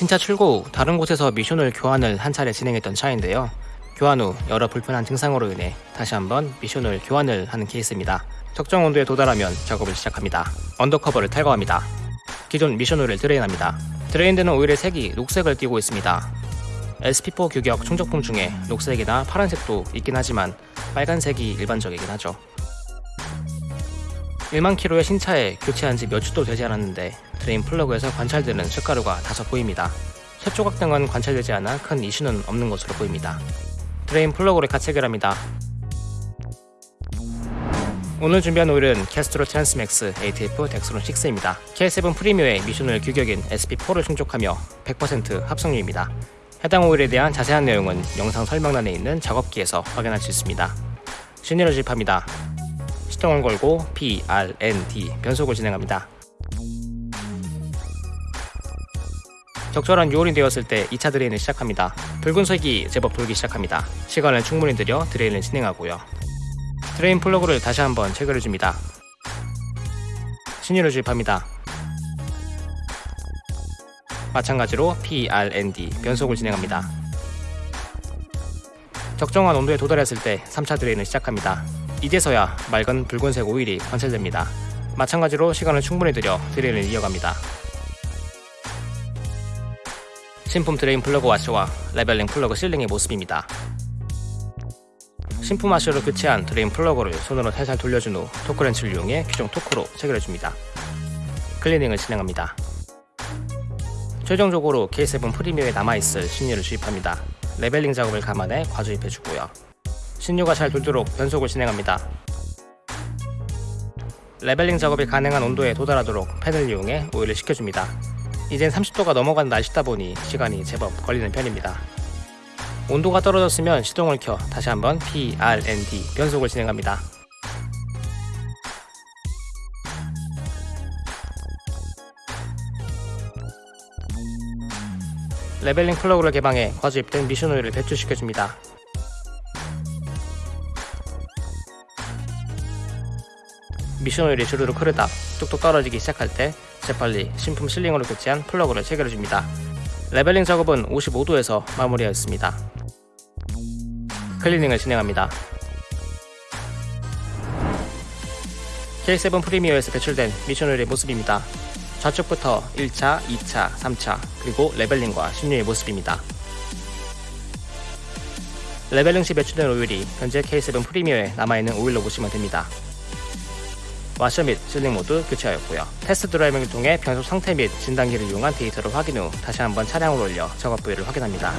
신차 출고 후 다른 곳에서 미션오일 교환을 한 차례 진행했던 차인데요. 교환 후 여러 불편한 증상으로 인해 다시 한번 미션오일 교환을 하는 케이스입니다. 적정 온도에 도달하면 작업을 시작합니다. under cover를 탈거합니다. 기존 미션 오일을 drain합니다. drain되는 오일의 색이 녹색을 띠고 있습니다. SP4 규격 충족품 중에 녹색이나 파란색도 있긴 하지만 빨간색이 일반적이긴 하죠. 1만 킬로의 신차에 교체한 지 몇 주도 되지 않았는데 drain 플러그에서 관찰되는 쇳가루가 다소 보입니다. 쇳 조각 등은 관찰되지 않아 큰 이슈는 없는 것으로 보입니다. drain 플러그를 가체결합니다. 오늘 준비한 오일은 Castrol Transmax ATF Dexron 6입니다. K7 프리미어의 미션오일 규격인 SP4를 충족하며 100% 합성유입니다. 해당 오일에 대한 자세한 내용은 영상 설명란에 있는 작업기에서 확인할 수 있습니다. 신유를 주입합니다. 시동을 걸고 P, R, N, D 변속을 진행합니다. 적절한 유온이 되었을 때 2차 drain을 시작합니다. 붉은색이 제법 돌기 시작합니다. 시간을 충분히 들여 drain을 진행하고요. drain 플러그를 다시 한번 체결해줍니다. 신유를 주입합니다. 마찬가지로 P, R, N, D 변속을 진행합니다. 적정한 온도에 도달했을 때 3차 drain을 시작합니다. 이제서야 맑은 붉은색 오일이 관찰됩니다. 마찬가지로 시간을 충분히 들여 drain을 이어갑니다. 신품 drain 플러그 와셔와 leveling 플러그 sealing의 모습입니다. 신품 와셔로 교체한 drain 플러그를 손으로 살살 돌려준 후 토크렌치를 이용해 규정 토크로 체결해줍니다. 클리닝을 진행합니다. 최종적으로 K7 프리미어에 남아있을 신유를 주입합니다. leveling 작업을 감안해 과주입해주고요. 신유가 잘 돌도록 변속을 진행합니다. leveling 작업이 가능한 온도에 도달하도록 팬을 이용해 오일을 식혀줍니다. 이젠 30도가 넘어간 날씨다 보니 시간이 제법 걸리는 편입니다. 온도가 떨어졌으면 시동을 켜 다시 한번 P, R, N, D 변속을 진행합니다. leveling 플러그를 개방해 과주입된 미션 오일을 배출시켜줍니다. 미션 오일이 주르륵 흐르다 뚝뚝 떨어지기 시작할 때 재빨리 신품 sealing으로 교체한 플러그를 체결해줍니다. leveling 작업은 55도에서 마무리하였습니다. 클리닝을 진행합니다. K7 프리미어에서 배출된 미션 오일의 모습입니다. 좌측부터 1차, 2차, 3차, 그리고 leveling과 신유의 모습입니다. leveling 시 배출된 오일이 현재 K7 프리미어에 남아있는 오일로 보시면 됩니다. 와셔 및 sealing 모두 교체하였고요. test driving을 통해 변속 상태 및 진단기를 이용한 데이터를 확인 후 다시 한번 차량을 올려 작업 부위를 확인합니다.